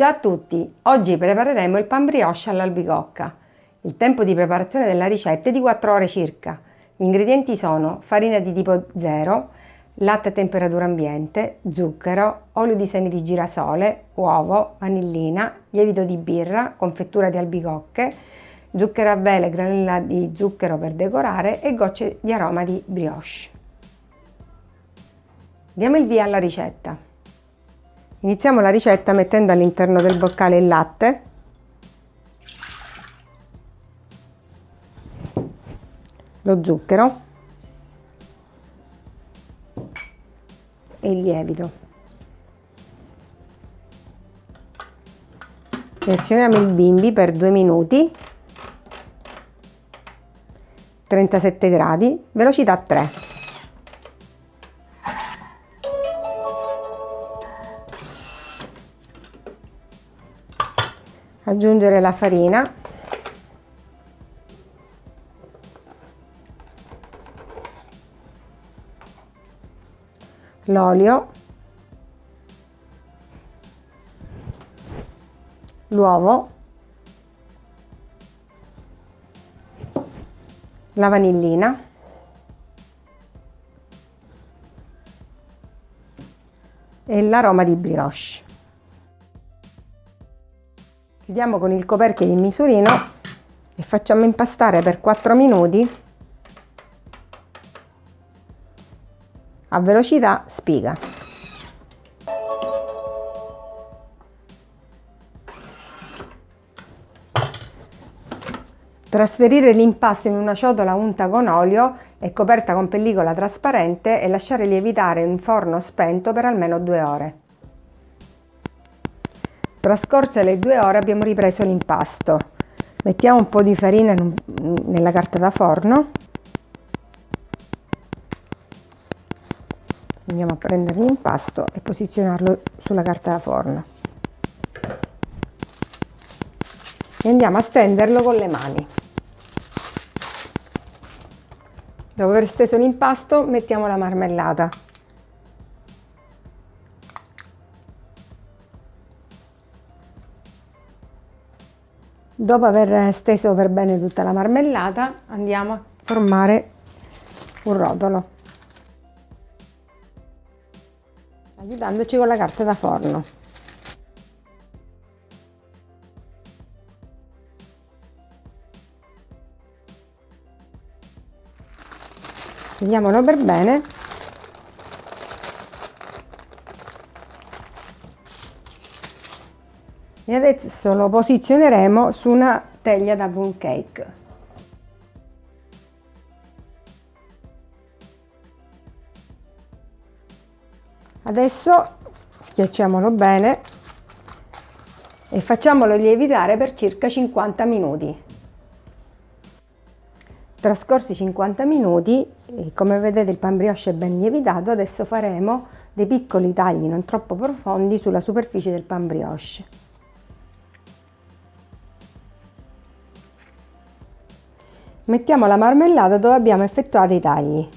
Ciao a tutti! Oggi prepareremo il pan brioche all'albicocca. Il tempo di preparazione della ricetta è di 4 ore circa. Gli ingredienti sono farina di tipo 0, latte a temperatura ambiente, zucchero, olio di semi di girasole, uovo, vanillina, lievito di birra, confettura di albicocche, zucchero a vele, granella di zucchero per decorare e gocce di aroma di brioche. Diamo il via alla ricetta. Iniziamo la ricetta mettendo all'interno del boccale il latte, lo zucchero e il lievito. Reazioniamo il bimbi per 2 minuti, 37 gradi, velocità 3. Aggiungere la farina. L'olio. L'uovo. La vanillina. E l'aroma di brioche chiudiamo con il coperchio di misurino e facciamo impastare per 4 minuti a velocità spiga. Trasferire l'impasto in una ciotola unta con olio e coperta con pellicola trasparente e lasciare lievitare in forno spento per almeno due ore. Trascorse le due ore abbiamo ripreso l'impasto. Mettiamo un po' di farina nella carta da forno. Andiamo a prendere l'impasto e posizionarlo sulla carta da forno. E andiamo a stenderlo con le mani. Dopo aver steso l'impasto mettiamo la marmellata. Dopo aver steso per bene tutta la marmellata andiamo a formare un rotolo aiutandoci con la carta da forno. Vediamolo per bene e adesso lo posizioneremo su una teglia da plum cake. Adesso schiacciamolo bene e facciamolo lievitare per circa 50 minuti. Trascorsi 50 minuti come vedete il pan brioche è ben lievitato adesso faremo dei piccoli tagli non troppo profondi sulla superficie del pan brioche Mettiamo la marmellata dove abbiamo effettuato i tagli.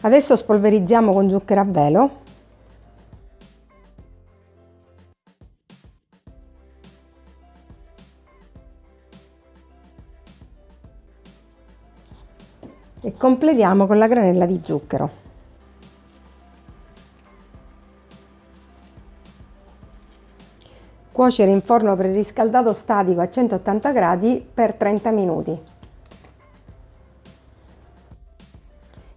Adesso spolverizziamo con zucchero a velo. E completiamo con la granella di zucchero. Cuocere in forno preriscaldato statico a 180 gradi per 30 minuti.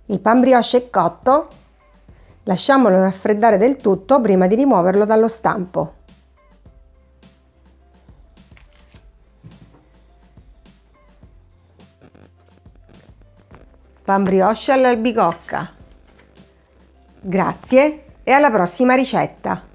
Il pan brioche è cotto, lasciamolo raffreddare del tutto prima di rimuoverlo dallo stampo. Pan brioche all'albicocca. Grazie e alla prossima ricetta!